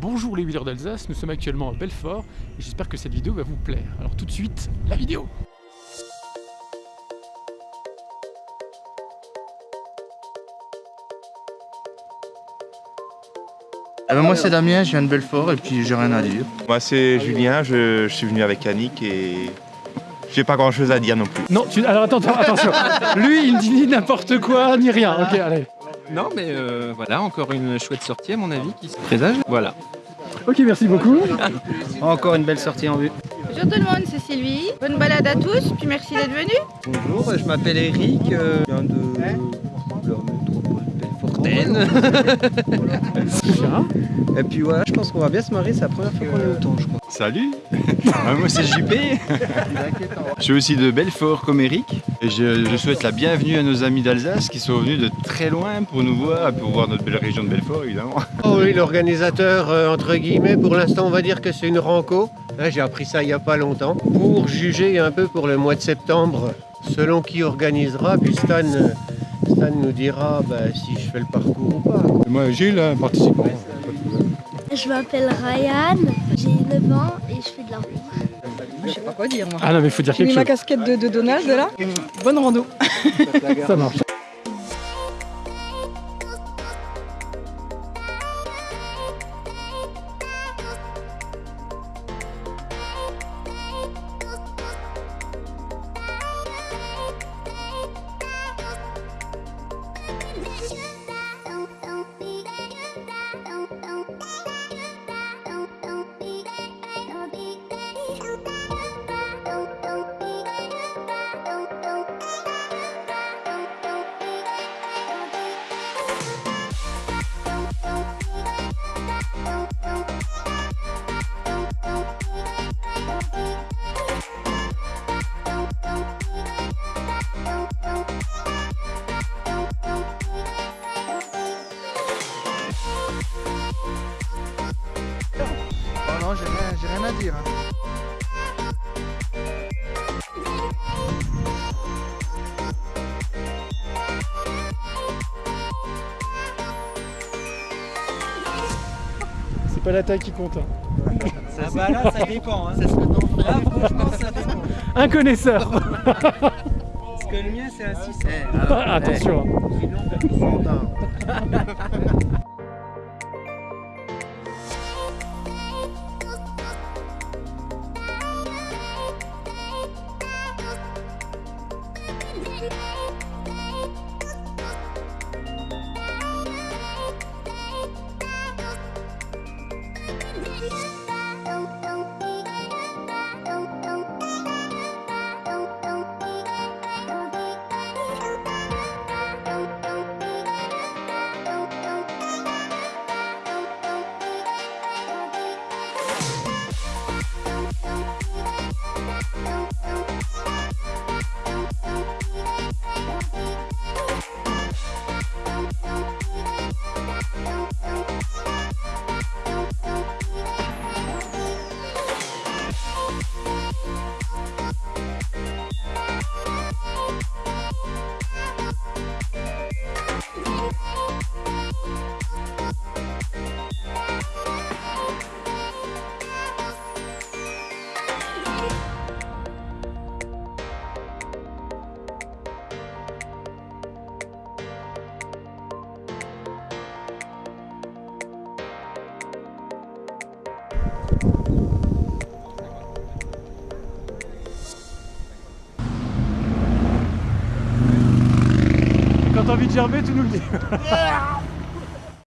Bonjour les wheelers d'Alsace, nous sommes actuellement à Belfort et j'espère que cette vidéo va vous plaire. Alors tout de suite, la vidéo Eh ben, moi c'est Damien, je viens de Belfort et puis j'ai rien à dire. Moi c'est Julien, je, je suis venu avec Annick et j'ai pas grand chose à dire non plus. Non, tu... alors attends, attends, attention. Lui, il dit ni n'importe quoi, ni rien. Ok, allez. Non, mais euh, voilà, encore une chouette sortie à mon avis qui se présage. Voilà. Ok, merci beaucoup. Encore une belle sortie en vue. Bonjour tout le monde, c'est Sylvie. Bonne balade à tous, puis merci d'être venus. Bonjour, je m'appelle Eric, euh, je viens de Et puis voilà, je pense qu'on va bien se marrer, c'est la première fois qu'on est autant, je crois. Salut Ah, Moi c'est JP Je suis aussi de Belfort comme Eric et je, je souhaite la bienvenue à nos amis d'Alsace qui sont venus de très loin pour nous voir pour voir notre belle région de Belfort évidemment. Oh oui, l'organisateur, euh, entre guillemets, pour l'instant, on va dire que c'est une renco. Hein, J'ai appris ça il n'y a pas longtemps. Pour juger un peu pour le mois de septembre, selon qui organisera, puis Stan, euh, Nous dira bah, si je fais le parcours ou pas. Moi, Gilles, un participant. Je m'appelle Ryan, j'ai 9 ans et je fais de la roue. Je sais pas quoi dire moi. Ah non, mais il faut dire J'ai quelque mis ma casquette de, de Donald là. Bonne rando. Ça marche. Non, j'ai rien, j'ai rien à dire. hein. C'est pas la taille qui compte. hein. Ah bah là, ça dépend. Hein. C'est ce que t'en ferais. Là, franchement, ça dépend. Un connaisseur Parce que le mien, c'est un 600. Eh, alors, Attention. eh, envie de gerber, tu nous le dis.